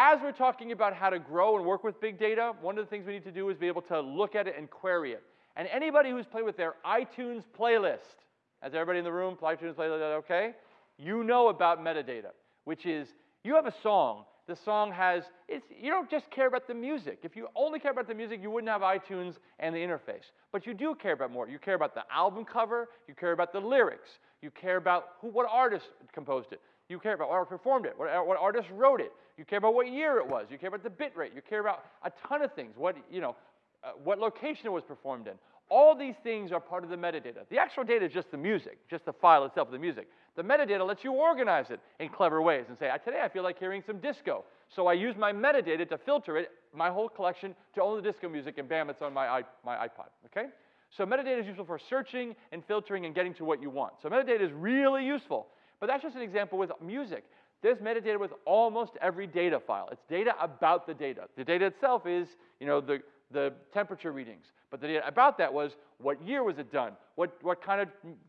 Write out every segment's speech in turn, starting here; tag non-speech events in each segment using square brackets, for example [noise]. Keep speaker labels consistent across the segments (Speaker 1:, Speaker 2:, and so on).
Speaker 1: as we're talking about how to grow and work with big data, one of the things we need to do is be able to look at it and query it. And anybody who's played with their iTunes playlist, has everybody in the room iTunes playlist okay? You know about metadata, which is you have a song. The song has, it's, you don't just care about the music. If you only care about the music, you wouldn't have iTunes and the interface. But you do care about more. You care about the album cover, you care about the lyrics, you care about who, what artist composed it, you care about what performed it, what, what artist wrote it, you care about what year it was, you care about the bit rate, you care about a ton of things, what, you know, uh, what location it was performed in. All these things are part of the metadata. The actual data is just the music, just the file itself the music. The metadata lets you organize it in clever ways and say, today I feel like hearing some disco. So I use my metadata to filter it, my whole collection, to only the disco music, and bam, it's on my, my iPod, okay? So metadata is useful for searching and filtering and getting to what you want. So metadata is really useful. But that's just an example with music. There's metadata with almost every data file. It's data about the data. The data itself is, you know, the, the temperature readings. But the data about that was what year was it done? What, what kind of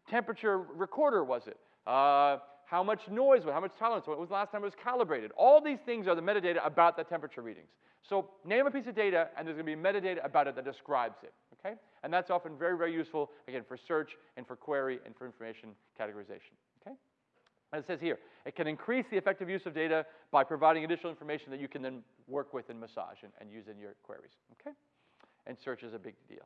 Speaker 1: temperature recorder was it? Uh, how much noise, was how much tolerance, when was the last time it was calibrated? All these things are the metadata about the temperature readings. So name a piece of data, and there's going to be metadata about it that describes it, okay? And that's often very, very useful, again, for search and for query and for information categorization? As it says here, it can increase the effective use of data by providing additional information that you can then work with and massage and, and use in your queries, okay? And search is a big deal.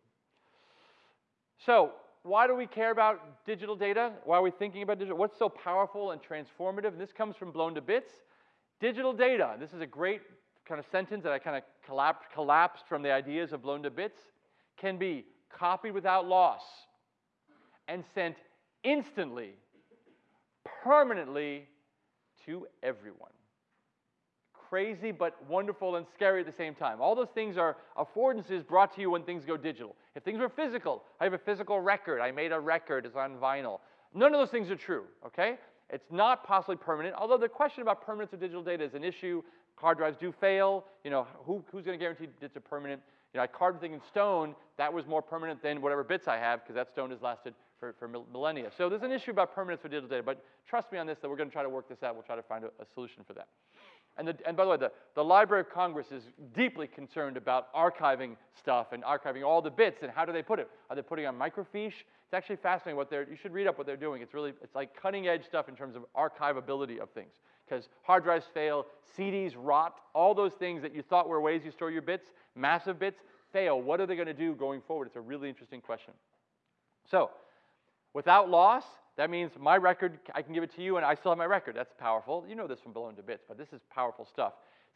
Speaker 1: So why do we care about digital data? Why are we thinking about digital? What's so powerful and transformative? And this comes from Blown to Bits. Digital data, this is a great kind of sentence that I kind of collapsed, collapsed from the ideas of Blown to Bits, can be copied without loss and sent instantly, permanently to everyone crazy but wonderful and scary at the same time. All those things are affordances brought to you when things go digital. If things were physical, I have a physical record, I made a record, it's on vinyl. None of those things are true, okay? It's not possibly permanent, although the question about permanence of digital data is an issue. Hard drives do fail. You know, who, who's going to guarantee it's a permanent? You know, I carved the thing in stone. That was more permanent than whatever bits I have because that stone has lasted for, for millennia. So there's an issue about permanence for digital data, but trust me on this that we're going to try to work this out. We'll try to find a, a solution for that. And, the, and by the way, the, the Library of Congress is deeply concerned about archiving stuff and archiving all the bits and how do they put it? Are they putting on microfiche? It's actually fascinating what they're, you should read up what they're doing. It's really, it's like cutting edge stuff in terms of archivability of things. Because hard drives fail, CDs rot, all those things that you thought were ways you store your bits, massive bits, fail. What are they going to do going forward? It's a really interesting question. So, without loss, that means my record, I can give it to you and I still have my record. That's powerful. You know this from Blown to Bits, but this is powerful stuff.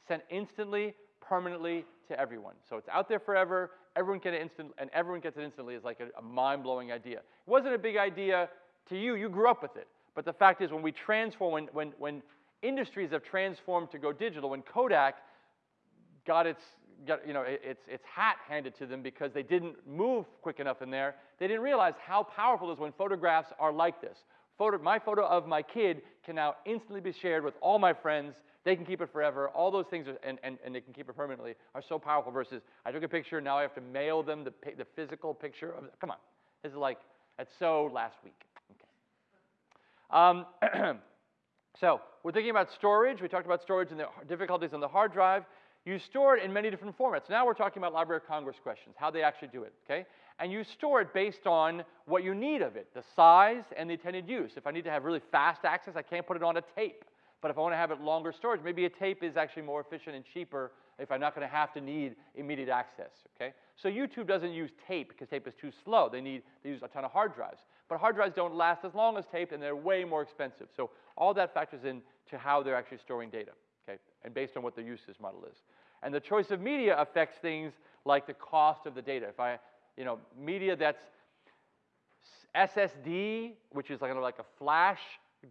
Speaker 1: Sent instantly, permanently to everyone. So it's out there forever. Everyone gets it instant, and everyone gets it instantly is like a, a mind-blowing idea. It wasn't a big idea to you. You grew up with it. But the fact is, when we transform, when, when, when industries have transformed to go digital, when Kodak got its you know, its, its hat handed to them because they didn't move quick enough in there. They didn't realize how powerful it is when photographs are like this. Photo, my photo of my kid can now instantly be shared with all my friends. They can keep it forever. All those things, are, and, and, and they can keep it permanently, are so powerful versus I took a picture, now I have to mail them the, the physical picture of. Come on. This is like, that's so last week. Okay. Um, [clears throat] so we're thinking about storage. We talked about storage and the difficulties on the hard drive. You store it in many different formats. Now we're talking about Library of Congress questions, how they actually do it, okay? And you store it based on what you need of it, the size and the intended use. If I need to have really fast access, I can't put it on a tape. But if I want to have it longer storage, maybe a tape is actually more efficient and cheaper if I'm not going to have to need immediate access, okay? So YouTube doesn't use tape because tape is too slow. They need, they use a ton of hard drives. But hard drives don't last as long as tape and they're way more expensive. So all that factors into how they're actually storing data okay, and based on what the usage model is. And the choice of media affects things like the cost of the data. If I, you know, media that's SSD, which is like, like a flash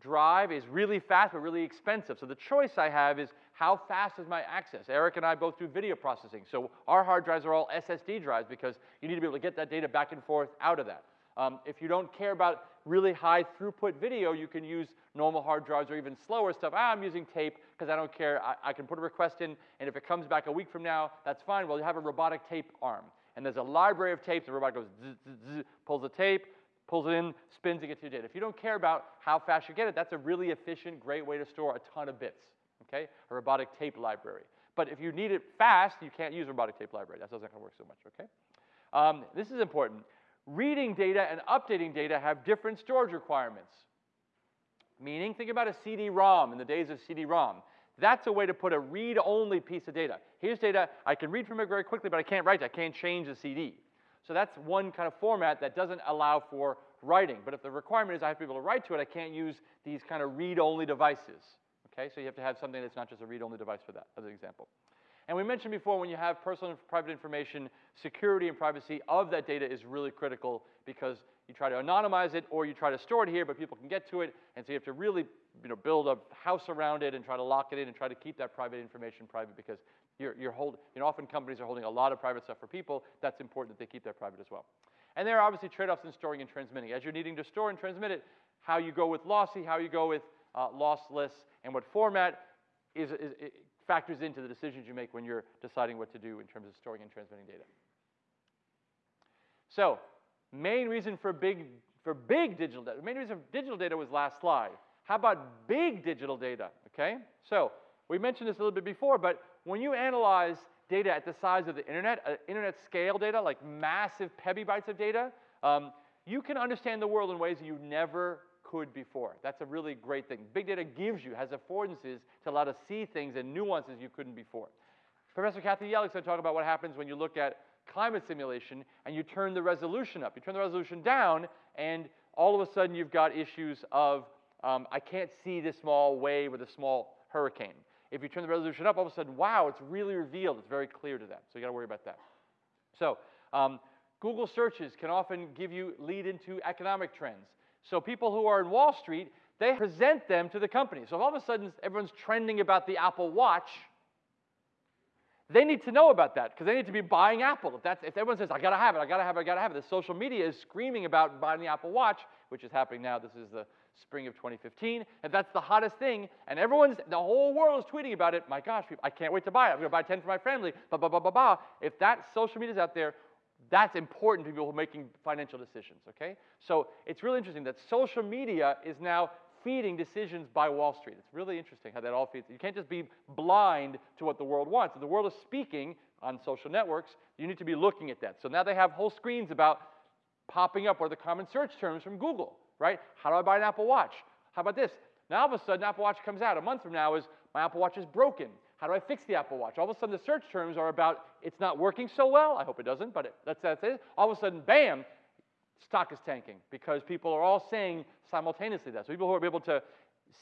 Speaker 1: drive, is really fast but really expensive. So the choice I have is how fast is my access? Eric and I both do video processing. So our hard drives are all SSD drives because you need to be able to get that data back and forth out of that. Um, if you don't care about really high throughput video, you can use normal hard drives or even slower stuff. Ah, I'm using tape because I don't care. I, I, can put a request in, and if it comes back a week from now, that's fine. Well, you have a robotic tape arm. And there's a library of tapes. The robot goes, zzz, zzz, pulls the tape, pulls it in, spins, and gets your data. If you don't care about how fast you get it, that's a really efficient, great way to store a ton of bits, okay? A robotic tape library. But if you need it fast, you can't use robotic tape library. That doesn't work so much, okay? Um, this is important. Reading data and updating data have different storage requirements. Meaning, think about a CD-ROM in the days of CD-ROM. That's a way to put a read-only piece of data. Here's data, I can read from it very quickly, but I can't write it. I can't change the CD. So that's one kind of format that doesn't allow for writing. But if the requirement is I have to be able to write to it, I can't use these kind of read-only devices. Okay, so you have to have something that's not just a read-only device for that, as an example. And we mentioned before, when you have personal and private information, security and privacy of that data is really critical because you try to anonymize it or you try to store it here, but people can get to it, and so you have to really you know, build a house around it and try to lock it in and try to keep that private information private because you're, you're holding, you know, often companies are holding a lot of private stuff for people. That's important that they keep that private as well. And there are obviously trade-offs in storing and transmitting. As you're needing to store and transmit it, how you go with lossy, how you go with uh, lossless, and what format is, is, factors into the decisions you make when you're deciding what to do in terms of storing and transmitting data. So, main reason for big, for big digital data, main reason for digital data was last slide. How about big digital data, okay? So, we mentioned this a little bit before, but when you analyze data at the size of the internet, uh, internet scale data, like massive petabytes of data, um, you can understand the world in ways you never could before. That's a really great thing. Big data gives you, has affordances to allow to see things and nuances you couldn't before. Professor Kathy Yelick's going to talk about what happens when you look at climate simulation and you turn the resolution up. You turn the resolution down, and all of a sudden you've got issues of um, I can't see this small wave or the small hurricane. If you turn the resolution up, all of a sudden, wow, it's really revealed. It's very clear to them. So you got to worry about that. So um, Google searches can often give you lead into economic trends. So people who are in Wall Street, they present them to the company. So if all of a sudden everyone's trending about the Apple Watch, they need to know about that because they need to be buying Apple. If, that's, if everyone says, I gotta have it, I gotta have it, I gotta have it, the social media is screaming about buying the Apple Watch, which is happening now. This is the spring of 2015. If that's the hottest thing, and everyone's, the whole world is tweeting about it, my gosh, I can't wait to buy it. I'm gonna buy 10 for my family, blah, blah, blah, blah, blah. If that social media is out there, that's important to people making financial decisions, okay? So it's really interesting that social media is now feeding decisions by Wall Street. It's really interesting how that all feeds. You can't just be blind to what the world wants. If the world is speaking on social networks, you need to be looking at that. So now they have whole screens about popping up or the common search terms from Google, right? How do I buy an Apple Watch? How about this? Now all of a sudden, Apple Watch comes out. A month from now is my Apple Watch is broken. How do I fix the Apple Watch? All of a sudden, the search terms are about it's not working so well. I hope it doesn't, but it, that's, that's it. All of a sudden, bam, stock is tanking because people are all saying simultaneously that. So people who are able to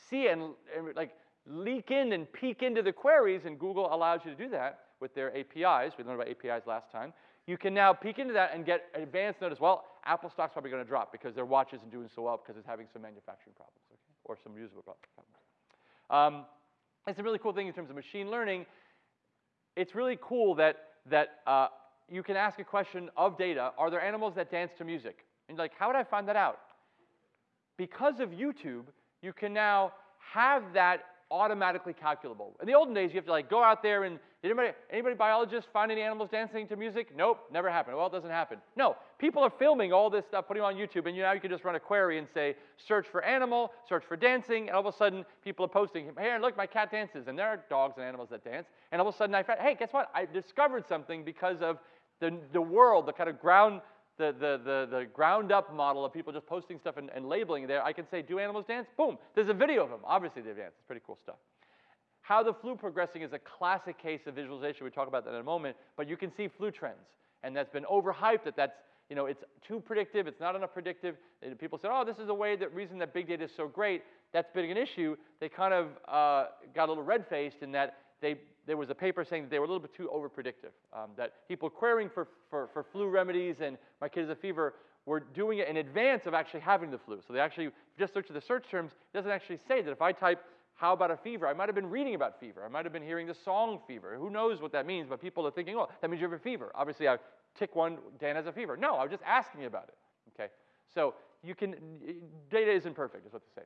Speaker 1: see and, and like leak in and peek into the queries, and Google allows you to do that with their APIs. We learned about APIs last time. You can now peek into that and get advanced notice. Well, Apple stock's probably going to drop because their watch isn't doing so well because it's having some manufacturing problems, okay? or some usable problems. Um, it's a really cool thing in terms of machine learning. It's really cool that, that uh, you can ask a question of data, are there animals that dance to music? And like, how would I find that out? Because of YouTube, you can now have that automatically calculable. In the olden days, you have to like go out there and did anybody, anybody biologists find any animals dancing to music? Nope, never happened. Well, it doesn't happen. No, people are filming all this stuff, putting it on YouTube, and you, now you can just run a query and say, search for animal, search for dancing, and all of a sudden people are posting, hey, look, my cat dances, and there are dogs and animals that dance, and all of a sudden I found, hey, guess what? I discovered something because of the, the world, the kind of ground the, the, the, the ground up model of people just posting stuff and, and labeling there, I can say, do animals dance? Boom, there's a video of them. Obviously they dance, it's pretty cool stuff. How the flu progressing is a classic case of visualization. We talk about that in a moment, but you can see flu trends. And that's been overhyped that that's, you know, it's too predictive, it's not enough predictive. And people said, oh, this is the way that reason that big data is so great. That's been an issue. They kind of uh, got a little red-faced in that they, there was a paper saying that they were a little bit too over-predictive, um, that people querying for, for, for flu remedies and my kid has a fever were doing it in advance of actually having the flu. So they actually just search the search terms. It doesn't actually say that if I type how about a fever? I might have been reading about fever. I might have been hearing the song fever. Who knows what that means, but people are thinking, oh, that means you have a fever. Obviously, I tick one, Dan has a fever. No, I was just asking about it, okay? So you can, data isn't perfect, is what they say.